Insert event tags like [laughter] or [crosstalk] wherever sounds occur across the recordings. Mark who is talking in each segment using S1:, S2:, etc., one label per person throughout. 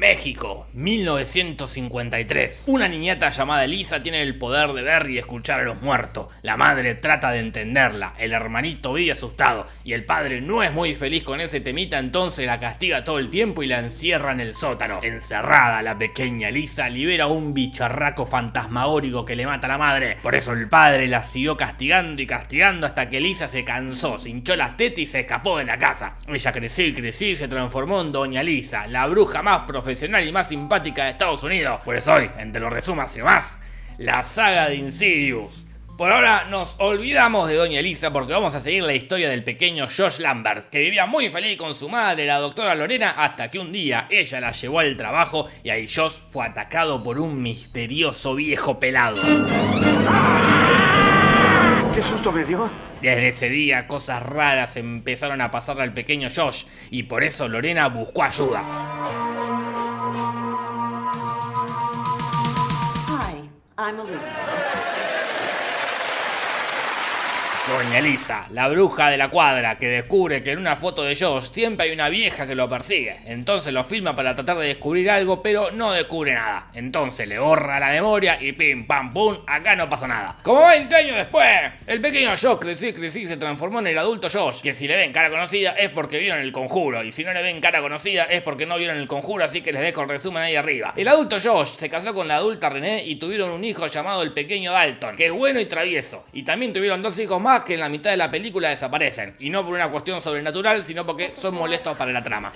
S1: México, 1953. Una niñata llamada Elisa tiene el poder de ver y escuchar a los muertos. La madre trata de entenderla, el hermanito vive asustado y el padre no es muy feliz con ese temita, entonces la castiga todo el tiempo y la encierra en el sótano. Encerrada, la pequeña Elisa libera un bicharraco fantasmagórico que le mata a la madre. Por eso el padre la siguió castigando y castigando hasta que Elisa se cansó, se hinchó las tetas y se escapó de la casa. Ella creció y creció y se transformó en Doña Elisa, la bruja más profesional profesional y más simpática de Estados Unidos. Pues hoy, entre los resumas y más, la saga de Insidious. Por ahora nos olvidamos de Doña Elisa porque vamos a seguir la historia del pequeño Josh Lambert, que vivía muy feliz con su madre, la doctora Lorena, hasta que un día ella la llevó al trabajo y ahí Josh fue atacado por un misterioso viejo pelado.
S2: ¿Qué susto me dio?
S1: Desde ese día cosas raras empezaron a pasarle al pequeño Josh y por eso Lorena buscó ayuda. I'm Elise. Doña Elisa, la bruja de la cuadra, que descubre que en una foto de Josh siempre hay una vieja que lo persigue. Entonces lo filma para tratar de descubrir algo, pero no descubre nada. Entonces le borra la memoria y pim pam pum, acá no pasa nada. Como 20 años después, el pequeño Josh creció crecí se transformó en el adulto Josh, que si le ven cara conocida es porque vieron el conjuro, y si no le ven cara conocida es porque no vieron el conjuro, así que les dejo el resumen ahí arriba. El adulto Josh se casó con la adulta René y tuvieron un hijo llamado el pequeño Dalton, que es bueno y travieso. Y también tuvieron dos hijos más que en la mitad de la película desaparecen. Y no por una cuestión sobrenatural, sino porque son molestos para la trama.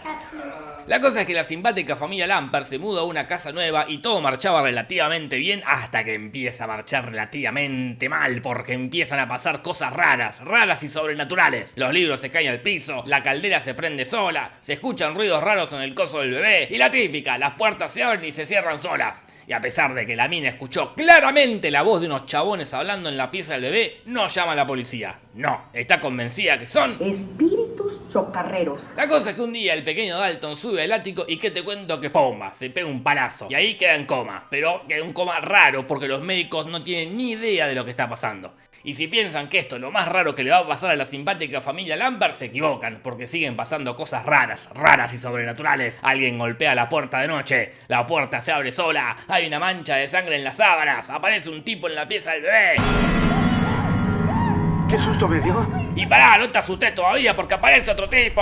S1: La cosa es que la simpática familia Lamper se muda a una casa nueva y todo marchaba relativamente bien hasta que empieza a marchar relativamente mal porque empiezan a pasar cosas raras, raras y sobrenaturales. Los libros se caen al piso, la caldera se prende sola, se escuchan ruidos raros en el coso del bebé y la típica, las puertas se abren y se cierran solas. Y a pesar de que la mina escuchó claramente la voz de unos chabones hablando en la pieza del bebé, no llama a la policía. No, está convencida que son...
S3: Espíritus chocarreros.
S1: La cosa es que un día el pequeño Dalton sube al ático y que te cuento que pomba, se pega un palazo. Y ahí queda en coma, pero queda un coma raro porque los médicos no tienen ni idea de lo que está pasando. Y si piensan que esto es lo más raro que le va a pasar a la simpática familia Lambert, se equivocan, porque siguen pasando cosas raras, raras y sobrenaturales. Alguien golpea la puerta de noche, la puerta se abre sola, hay una mancha de sangre en las sábanas, aparece un tipo en la pieza del bebé.
S2: ¿Qué susto me dio?
S1: Y pará, no te asustes todavía porque aparece otro tipo.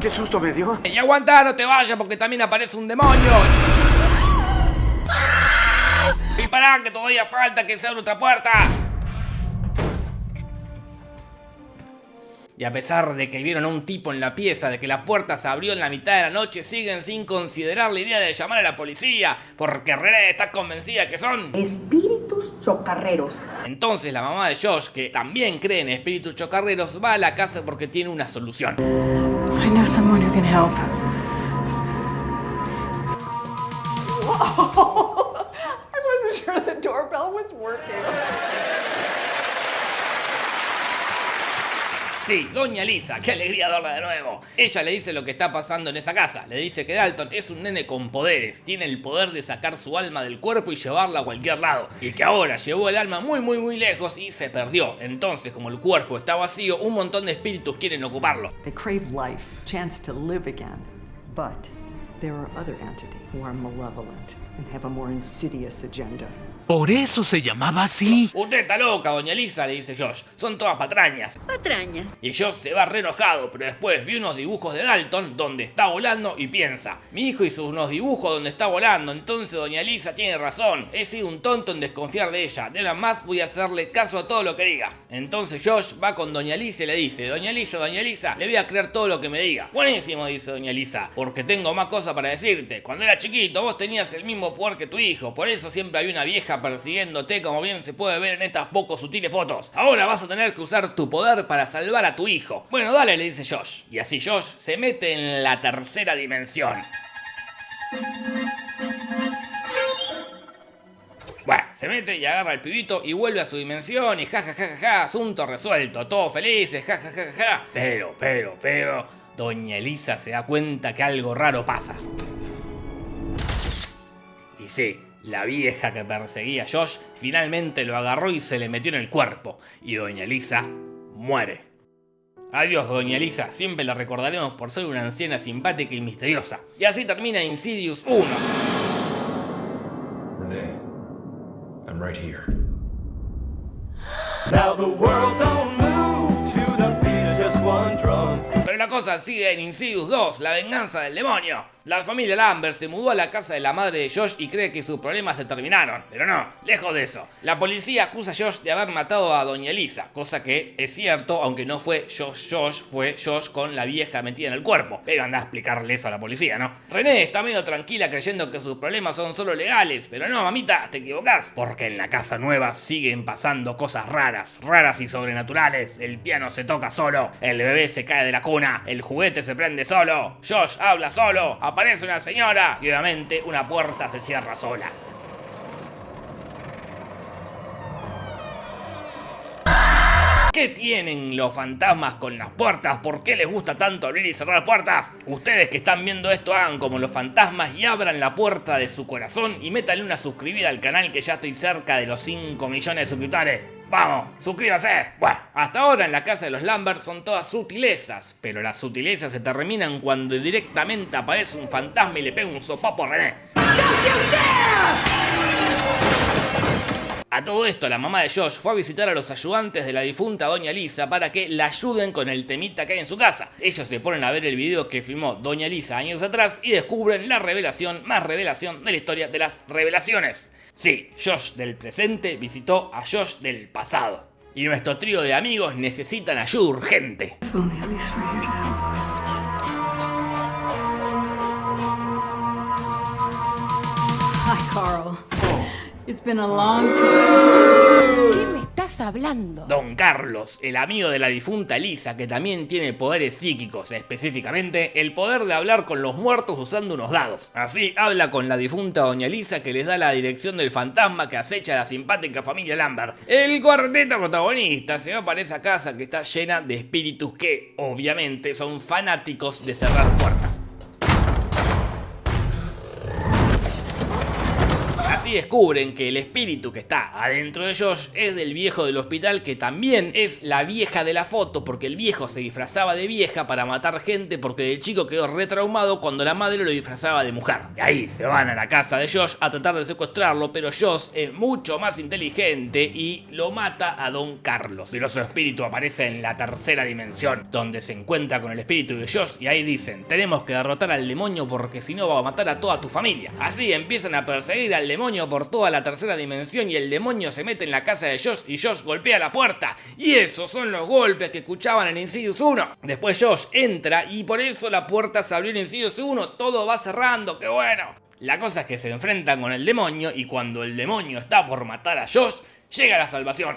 S2: ¿Qué susto me dio?
S1: Y aguanta, no te vayas porque también aparece un demonio. Y pará, que todavía falta que se abra otra puerta. Y a pesar de que vieron a un tipo en la pieza, de que la puerta se abrió en la mitad de la noche, siguen sin considerar la idea de llamar a la policía, porque René está convencida que son
S3: espíritus chocarreros.
S1: Entonces la mamá de Josh, que también cree en espíritus chocarreros, va a la casa porque tiene una solución. I know someone who can help. [laughs] sure the doorbell was working. Sí, doña Lisa, qué alegría verla de nuevo. Ella le dice lo que está pasando en esa casa. Le dice que Dalton es un nene con poderes, tiene el poder de sacar su alma del cuerpo y llevarla a cualquier lado. Y que ahora llevó el alma muy muy muy lejos y se perdió. Entonces, como el cuerpo está vacío, un montón de espíritus quieren ocuparlo.
S4: They crave life, chance to live again. But there are other entities who are malevolent and have a more insidious agenda.
S5: Por eso se llamaba así.
S1: Usted está loca, doña Lisa, le dice Josh. Son todas patrañas.
S6: Patrañas.
S1: Y Josh se va re enojado, pero después vi unos dibujos de Dalton donde está volando y piensa, mi hijo hizo unos dibujos donde está volando, entonces doña Lisa tiene razón. He sido un tonto en desconfiar de ella. De ahora más voy a hacerle caso a todo lo que diga. Entonces Josh va con doña Lisa y le dice, doña Lisa, doña Lisa, le voy a creer todo lo que me diga. Buenísimo, dice doña Lisa, porque tengo más cosas para decirte. Cuando era chiquito vos tenías el mismo poder que tu hijo, por eso siempre hay una vieja persiguiéndote como bien se puede ver en estas poco sutiles fotos. Ahora vas a tener que usar tu poder para salvar a tu hijo. Bueno, dale, le dice Josh. Y así Josh se mete en la tercera dimensión. Bueno, se mete y agarra al pibito y vuelve a su dimensión y ja ja ja ja ja, asunto resuelto, todos felices, ja ja ja ja ja. Pero, pero, pero, doña Elisa se da cuenta que algo raro pasa. Y sí, la vieja que perseguía a Josh finalmente lo agarró y se le metió en el cuerpo. Y doña Elisa muere. Adiós, doña Elisa, siempre la recordaremos por ser una anciana simpática y misteriosa. Y así termina Insidious 1.
S6: Renee, I'm right here.
S7: Now the world don't move to the beat of just one drum.
S1: Pero la cosa sigue en Insidious 2, la venganza del demonio. La familia Lambert se mudó a la casa de la madre de Josh y cree que sus problemas se terminaron. Pero no, lejos de eso. La policía acusa a Josh de haber matado a Doña Elisa, cosa que es cierto, aunque no fue Josh Josh, fue Josh con la vieja metida en el cuerpo. Pero anda a explicarle eso a la policía, ¿no? René está medio tranquila creyendo que sus problemas son solo legales, pero no, mamita, te equivocás. Porque en la casa nueva siguen pasando cosas raras, raras y sobrenaturales. El piano se toca solo, el bebé se cae de la cuna, el juguete se prende solo, Josh habla solo, aparece una señora y obviamente una puerta se cierra sola. ¿Qué tienen los fantasmas con las puertas? ¿Por qué les gusta tanto abrir y cerrar puertas? Ustedes que están viendo esto hagan como los fantasmas y abran la puerta de su corazón y métanle una suscribida al canal que ya estoy cerca de los 5 millones de suscriptores. ¡Vamos! ¡Suscríbase! Bueno, hasta ahora en la casa de los Lambert son todas sutilezas, pero las sutilezas se terminan cuando directamente aparece un fantasma y le pega un sopapo a René. A todo esto, la mamá de Josh fue a visitar a los ayudantes de la difunta Doña Lisa para que la ayuden con el temita que hay en su casa. Ellos se ponen a ver el video que filmó Doña Lisa años atrás y descubren la revelación más revelación de la historia de las revelaciones. Sí, Josh del presente visitó a Josh del pasado. Y nuestro trío de amigos necesitan ayuda urgente.
S4: If only at least were here to help us.
S8: Hi, Carl. It's been a long time.
S9: ¿Qué me estás hablando?
S1: Don Carlos, el amigo de la difunta Lisa, que también tiene poderes psíquicos, específicamente el poder de hablar con los muertos usando unos dados. Así habla con la difunta Doña Lisa que les da la dirección del fantasma que acecha a la simpática familia Lambert. El cuarteto protagonista se va para esa casa que está llena de espíritus que, obviamente, son fanáticos de cerrar puertas. Así descubren que el espíritu que está adentro de Josh es del viejo del hospital que también es la vieja de la foto porque el viejo se disfrazaba de vieja para matar gente porque el chico quedó retraumado cuando la madre lo disfrazaba de mujer. Y ahí se van a la casa de Josh a tratar de secuestrarlo, pero Josh es mucho más inteligente y lo mata a Don Carlos. Pero su espíritu aparece en la tercera dimensión, donde se encuentra con el espíritu de Josh y ahí dicen, tenemos que derrotar al demonio porque si no va a matar a toda tu familia. Así empiezan a perseguir al demonio por toda la tercera dimensión y el demonio se mete en la casa de Josh y Josh golpea la puerta. Y esos son los golpes que escuchaban en Insidious 1. Después Josh entra y por eso la puerta se abrió en Insidious 1. Todo va cerrando, qué bueno. La cosa es que se enfrentan con el demonio y cuando el demonio está por matar a Josh, llega la salvación.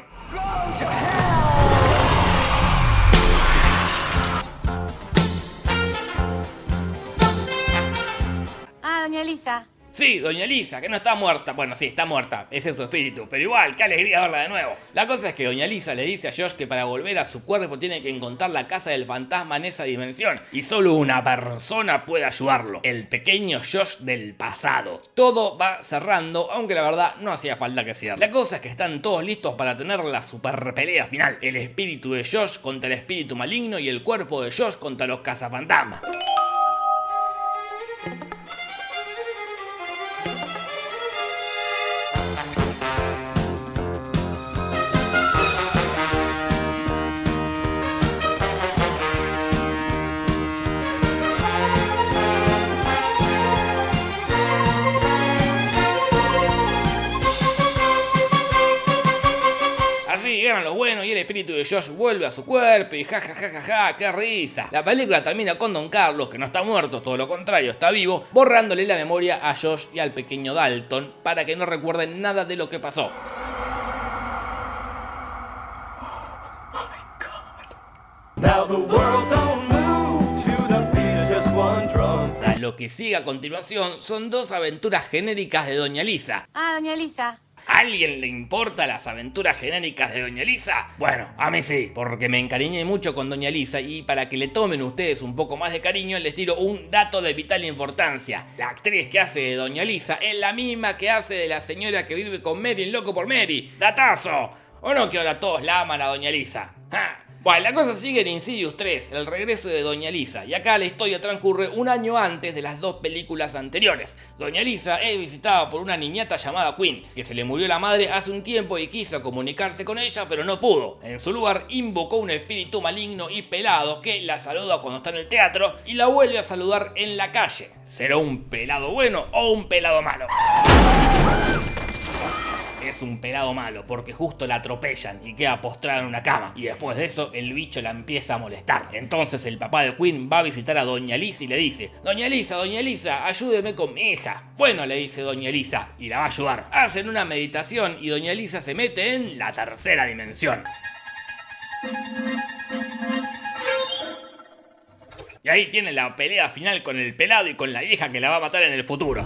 S9: Ah, doña Elisa.
S1: Sí, doña Elisa, que no está muerta. Bueno, sí, está muerta. Ese es su espíritu. Pero igual, qué alegría verla de nuevo. La cosa es que doña Elisa le dice a Josh que para volver a su cuerpo tiene que encontrar la casa del fantasma en esa dimensión. Y solo una persona puede ayudarlo. El pequeño Josh del pasado. Todo va cerrando, aunque la verdad no hacía falta que cierre. La cosa es que están todos listos para tener la super pelea final. El espíritu de Josh contra el espíritu maligno y el cuerpo de Josh contra los cazafantasmas. El espíritu de Josh vuelve a su cuerpo y ja ja ja ja ja, qué risa. La película termina con Don Carlos, que no está muerto, todo lo contrario, está vivo, borrándole la memoria a Josh y al pequeño Dalton para que no recuerden nada de lo que pasó.
S7: Now the world don't move to the beat of just one drum.
S1: Lo que sigue a continuación son dos aventuras genéricas de Doña Lisa.
S9: Ah, doña Elisa.
S1: ¿A alguien le importa las aventuras genéricas de Doña Lisa? Bueno, a mí sí, porque me encariñé mucho con Doña Lisa y para que le tomen ustedes un poco más de cariño les tiro un dato de vital importancia. La actriz que hace de Doña Lisa es la misma que hace de la señora que vive con Mary en Loco por Mary. ¡Datazo! ¿O no que ahora todos la aman a Doña Lisa? ¡Ja! Bueno, la cosa sigue en Insidious 3, el regreso de Doña Lisa, y acá la historia transcurre un año antes de las dos películas anteriores. Doña Lisa es visitada por una niñata llamada Queen, que se le murió la madre hace un tiempo y quiso comunicarse con ella, pero no pudo. En su lugar, invocó un espíritu maligno y pelado que la saluda cuando está en el teatro y la vuelve a saludar en la calle. ¿Será un pelado bueno o un pelado malo? Es un pelado malo porque justo la atropellan y queda postrada en una cama. Y después de eso el bicho la empieza a molestar. Entonces el papá de Queen va a visitar a Doña Lisa y le dice, Doña Lisa, Doña Lisa, ayúdeme con mi hija. Bueno, le dice Doña Lisa y la va a ayudar. Hacen una meditación y Doña Lisa se mete en la tercera dimensión. Y ahí tiene la pelea final con el pelado y con la vieja que la va a matar en el futuro.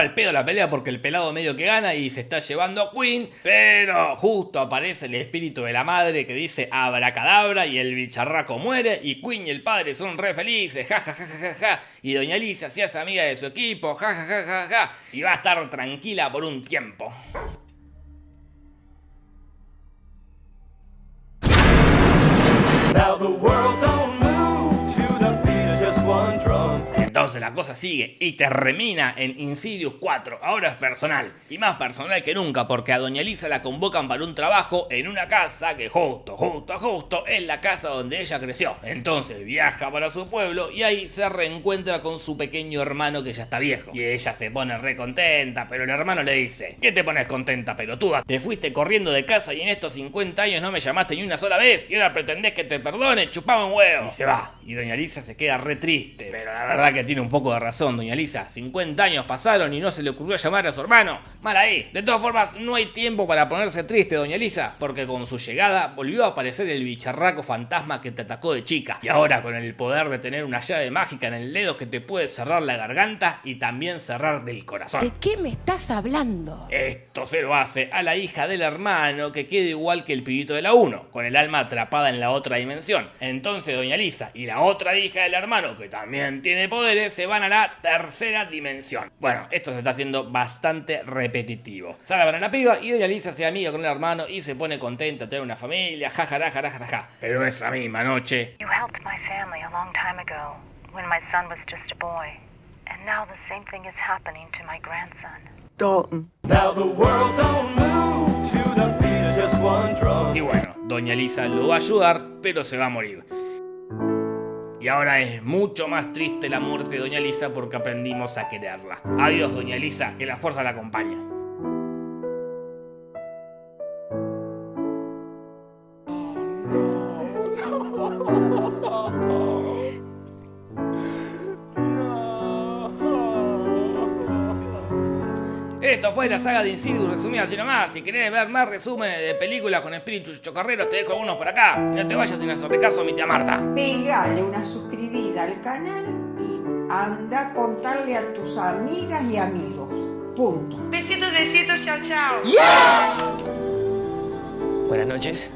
S1: Al pedo la pelea porque el pelado medio que gana y se está llevando a Queen, pero justo aparece el espíritu de la madre que dice abracadabra y el bicharraco muere y Queen y el padre son re felices, ja ja ja ja ja, y doña Lisa se hace amiga de su equipo, ja ja ja ja ja, y va a estar tranquila por un tiempo. Entonces la cosa sigue y termina en Insidious 4. Ahora es personal. Y más personal que nunca porque a Doña Lisa la convocan para un trabajo en una casa que justo, justo, justo es la casa donde ella creció. Entonces viaja para su pueblo y ahí se reencuentra con su pequeño hermano que ya está viejo. Y ella se pone re contenta, pero el hermano le dice, ¿qué te pones contenta, pelotuda? Te fuiste corriendo de casa y en estos 50 años no me llamaste ni una sola vez y ahora pretendés que te perdone, chupame un huevo. Y se va. Y Doña Lisa se queda re triste. Pero la verdad que tiene un poco de razón, Doña Lisa. 50 años pasaron y no se le ocurrió llamar a su hermano. Mal ahí. De todas formas, no hay tiempo para ponerse triste, Doña Lisa, porque con su llegada volvió a aparecer el bicharraco fantasma que te atacó de chica. Y ahora con el poder de tener una llave mágica en el dedo que te puede cerrar la garganta y también cerrar del corazón.
S9: ¿De qué me estás hablando?
S1: Esto se lo hace a la hija del hermano que queda igual que el pibito de la 1, con el alma atrapada en la otra dimensión. Entonces Doña Lisa y la otra hija del hermano, que también tiene poderes, se van a la tercera dimensión. Bueno, esto se está haciendo bastante repetitivo. Salvan a la piba y Doña Lisa se amiga con el hermano y se pone contenta de tener una familia, jajará, ja. Pero esa misma noche...
S10: You helped my family a long time ago when my son was just a boy. And now the same thing is happening to my grandson.
S4: Dalton.
S7: Now the world don't move to the beat of just one drum.
S1: Y bueno, Doña Lisa lo va a ayudar, pero se va a morir. Y ahora es mucho más triste la muerte de Doña Lisa porque aprendimos a quererla. Adiós, Doña Lisa, que la fuerza la acompañe. Esto fue la saga de Insidious resumida así nomás. Si querés ver más resúmenes de películas con espíritus chocarreros, te dejo algunos por acá. Y no te vayas sin hacerle caso a mi tía Marta.
S11: Pegale una suscribida al canal y anda a contarle a tus amigas y amigos. Punto.
S9: Besitos, besitos, chao, chao.
S12: Buenas noches.